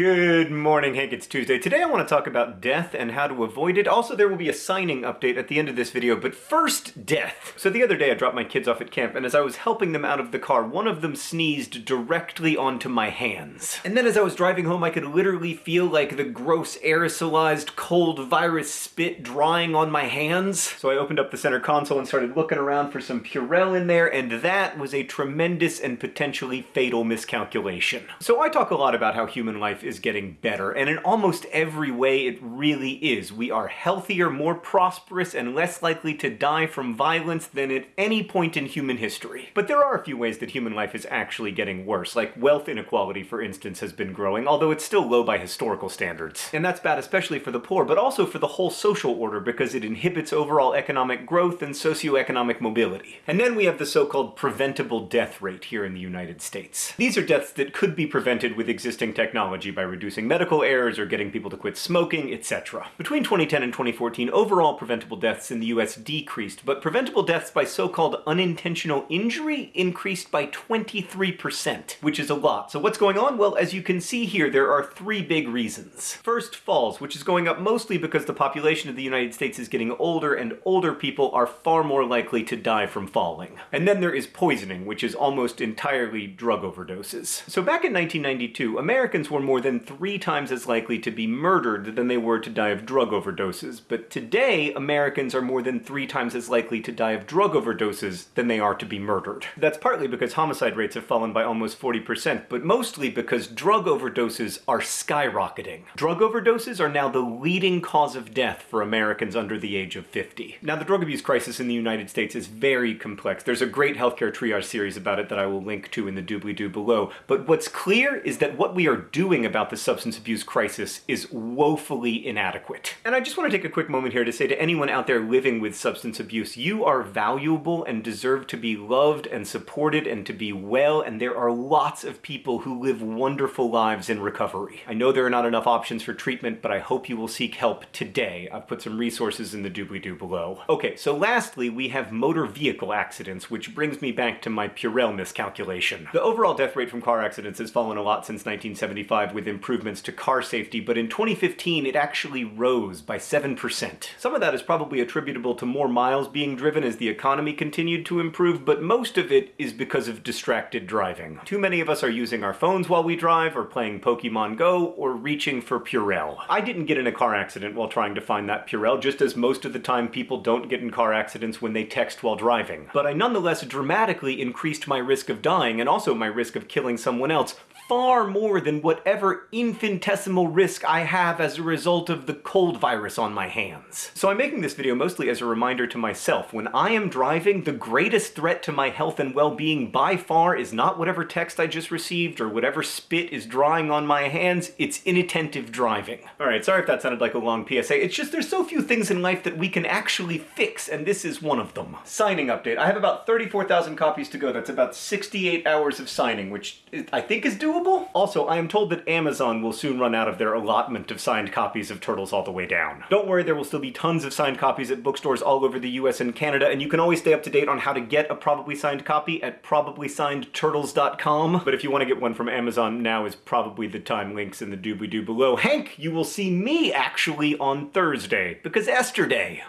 Good morning, Hank. It's Tuesday. Today I want to talk about death and how to avoid it. Also, there will be a signing update at the end of this video, but first, death. So the other day I dropped my kids off at camp, and as I was helping them out of the car, one of them sneezed directly onto my hands. And then as I was driving home, I could literally feel like the gross aerosolized cold virus spit drying on my hands. So I opened up the center console and started looking around for some Purell in there, and that was a tremendous and potentially fatal miscalculation. So I talk a lot about how human life is getting better, and in almost every way it really is. We are healthier, more prosperous, and less likely to die from violence than at any point in human history. But there are a few ways that human life is actually getting worse, like wealth inequality, for instance, has been growing, although it's still low by historical standards. And that's bad especially for the poor, but also for the whole social order because it inhibits overall economic growth and socioeconomic mobility. And then we have the so-called preventable death rate here in the United States. These are deaths that could be prevented with existing technology by reducing medical errors or getting people to quit smoking, etc. Between 2010 and 2014, overall preventable deaths in the US decreased, but preventable deaths by so-called unintentional injury increased by 23%, which is a lot. So what's going on? Well, as you can see here, there are three big reasons. First, falls, which is going up mostly because the population of the United States is getting older, and older people are far more likely to die from falling. And then there is poisoning, which is almost entirely drug overdoses. So back in 1992, Americans were more more than three times as likely to be murdered than they were to die of drug overdoses. But today, Americans are more than three times as likely to die of drug overdoses than they are to be murdered. That's partly because homicide rates have fallen by almost 40%, but mostly because drug overdoses are skyrocketing. Drug overdoses are now the leading cause of death for Americans under the age of 50. Now, the drug abuse crisis in the United States is very complex. There's a great healthcare triage series about it that I will link to in the doobly-doo below, but what's clear is that what we are doing about the substance abuse crisis is woefully inadequate. And I just want to take a quick moment here to say to anyone out there living with substance abuse, you are valuable and deserve to be loved and supported and to be well, and there are lots of people who live wonderful lives in recovery. I know there are not enough options for treatment, but I hope you will seek help today. I've put some resources in the doobly-doo below. Okay, so lastly, we have motor vehicle accidents, which brings me back to my Purell miscalculation. The overall death rate from car accidents has fallen a lot since 1975 with improvements to car safety, but in 2015 it actually rose by 7%. Some of that is probably attributable to more miles being driven as the economy continued to improve, but most of it is because of distracted driving. Too many of us are using our phones while we drive, or playing Pokemon Go, or reaching for Purell. I didn't get in a car accident while trying to find that Purell, just as most of the time people don't get in car accidents when they text while driving. But I nonetheless dramatically increased my risk of dying, and also my risk of killing someone else, far more than whatever infinitesimal risk I have as a result of the cold virus on my hands. So I'm making this video mostly as a reminder to myself, when I am driving, the greatest threat to my health and well-being by far is not whatever text I just received or whatever spit is drying on my hands, it's inattentive driving. Alright, sorry if that sounded like a long PSA, it's just there's so few things in life that we can actually fix, and this is one of them. Signing update. I have about 34,000 copies to go, that's about 68 hours of signing, which I think is doable doable? Also, I am told that Amazon will soon run out of their allotment of signed copies of Turtles All the Way Down. Don't worry, there will still be tons of signed copies at bookstores all over the US and Canada, and you can always stay up to date on how to get a probably signed copy at probablysIgnedturtles.com. But if you want to get one from Amazon, now is probably the time. Links in the doobly-doo below. Hank, you will see me actually on Thursday, because Esther Day.